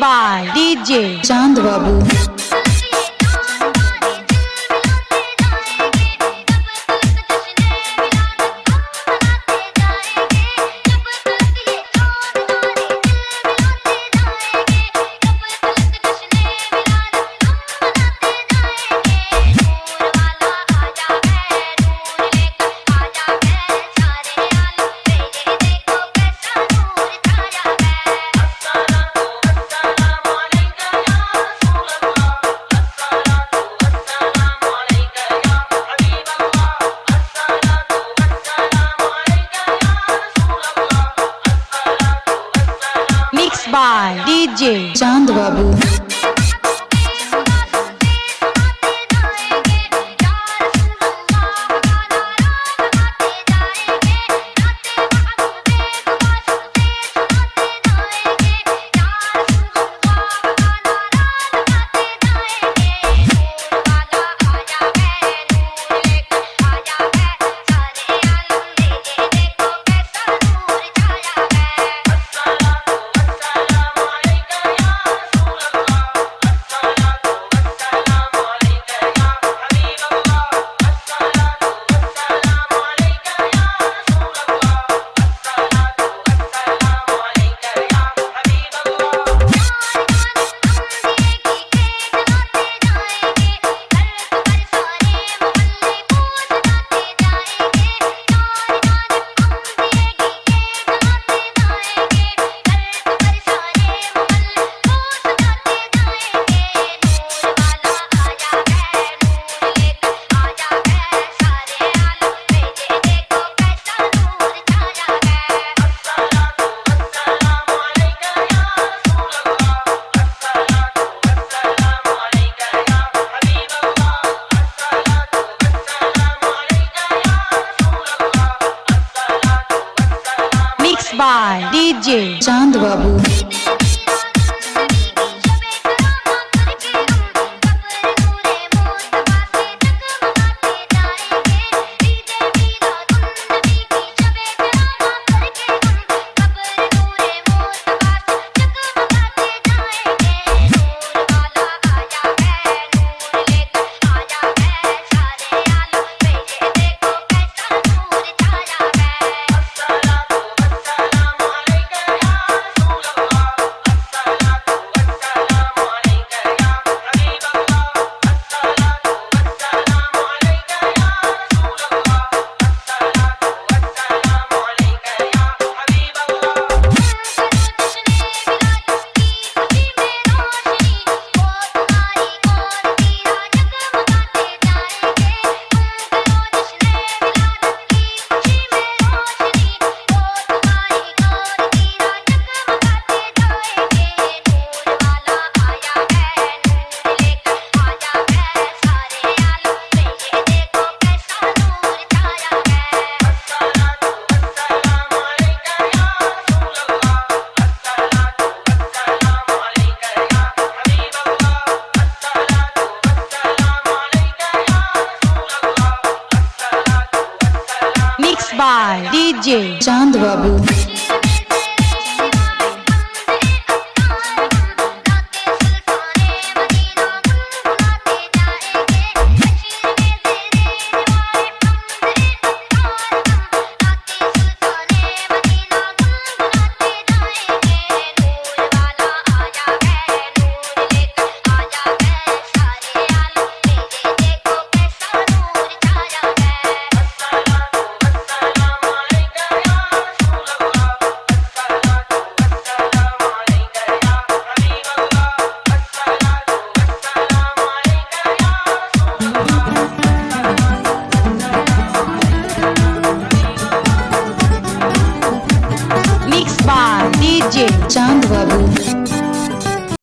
By DJ. Chand Babu. By DJ Chand Babu. by DJ Chand Babu. by DJ Chand Babu.